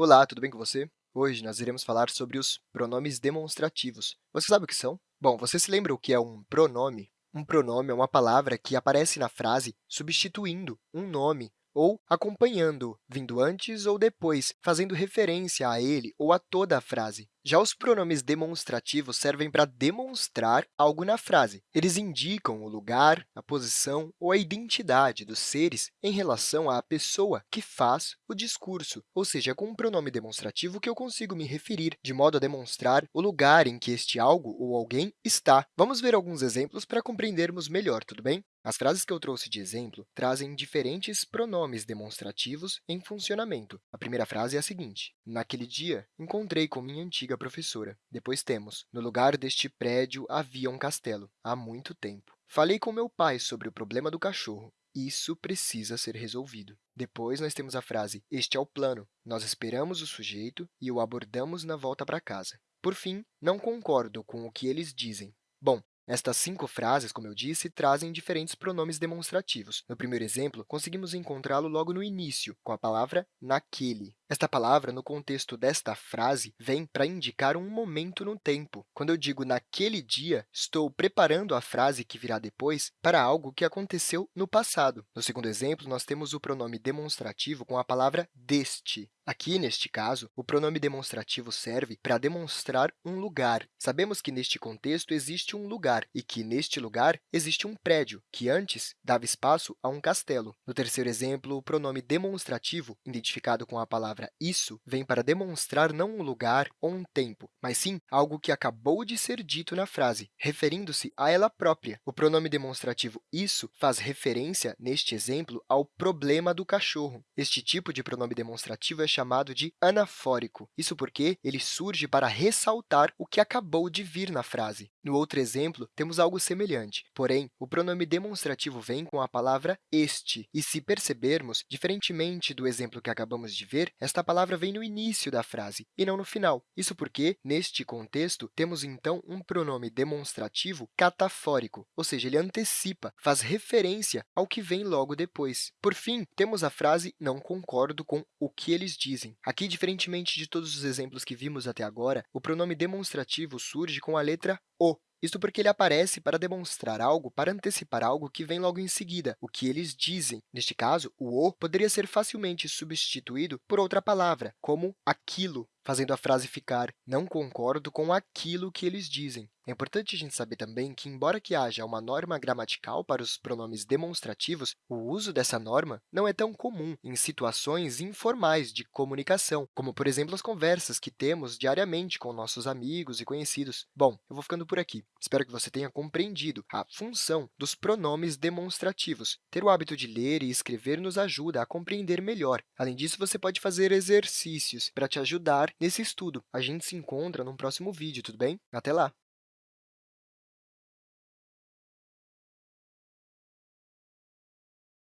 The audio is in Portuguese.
Olá, tudo bem com você? Hoje nós iremos falar sobre os pronomes demonstrativos. Você sabe o que são? Bom, você se lembra o que é um pronome? Um pronome é uma palavra que aparece na frase substituindo um nome ou acompanhando, vindo antes ou depois, fazendo referência a ele ou a toda a frase. Já os pronomes demonstrativos servem para demonstrar algo na frase. Eles indicam o lugar, a posição ou a identidade dos seres em relação à pessoa que faz o discurso, ou seja, é com um pronome demonstrativo que eu consigo me referir, de modo a demonstrar o lugar em que este algo ou alguém está. Vamos ver alguns exemplos para compreendermos melhor, tudo bem? As frases que eu trouxe de exemplo trazem diferentes pronomes demonstrativos em funcionamento. A primeira frase é a seguinte, Naquele dia, encontrei com minha antiga professora. Depois temos, no lugar deste prédio havia um castelo, há muito tempo. Falei com meu pai sobre o problema do cachorro. Isso precisa ser resolvido. Depois, nós temos a frase, este é o plano. Nós esperamos o sujeito e o abordamos na volta para casa. Por fim, não concordo com o que eles dizem. Bom, estas cinco frases, como eu disse, trazem diferentes pronomes demonstrativos. No primeiro exemplo, conseguimos encontrá-lo logo no início, com a palavra naquele. Esta palavra, no contexto desta frase, vem para indicar um momento no tempo. Quando eu digo naquele dia, estou preparando a frase que virá depois para algo que aconteceu no passado. No segundo exemplo, nós temos o pronome demonstrativo com a palavra deste. Aqui, neste caso, o pronome demonstrativo serve para demonstrar um lugar. Sabemos que, neste contexto, existe um lugar e que, neste lugar, existe um prédio, que antes dava espaço a um castelo. No terceiro exemplo, o pronome demonstrativo, identificado com a palavra palavra isso vem para demonstrar não um lugar ou um tempo, mas sim algo que acabou de ser dito na frase, referindo-se a ela própria. O pronome demonstrativo isso faz referência, neste exemplo, ao problema do cachorro. Este tipo de pronome demonstrativo é chamado de anafórico, isso porque ele surge para ressaltar o que acabou de vir na frase. No outro exemplo, temos algo semelhante, porém, o pronome demonstrativo vem com a palavra este, e se percebermos, diferentemente do exemplo que acabamos de ver, esta palavra vem no início da frase e não no final. Isso porque, neste contexto, temos, então, um pronome demonstrativo catafórico, ou seja, ele antecipa, faz referência ao que vem logo depois. Por fim, temos a frase não concordo com o que eles dizem. Aqui, diferentemente de todos os exemplos que vimos até agora, o pronome demonstrativo surge com a letra o, isso porque ele aparece para demonstrar algo, para antecipar algo que vem logo em seguida, o que eles dizem. Neste caso, o o poderia ser facilmente substituído por outra palavra, como aquilo, fazendo a frase ficar não concordo com aquilo que eles dizem. É importante a gente saber também que, embora que haja uma norma gramatical para os pronomes demonstrativos, o uso dessa norma não é tão comum em situações informais de comunicação, como, por exemplo, as conversas que temos diariamente com nossos amigos e conhecidos. Bom, eu vou ficando por aqui. Espero que você tenha compreendido a função dos pronomes demonstrativos. Ter o hábito de ler e escrever nos ajuda a compreender melhor. Além disso, você pode fazer exercícios para te ajudar nesse estudo. A gente se encontra no próximo vídeo, tudo bem? Até lá!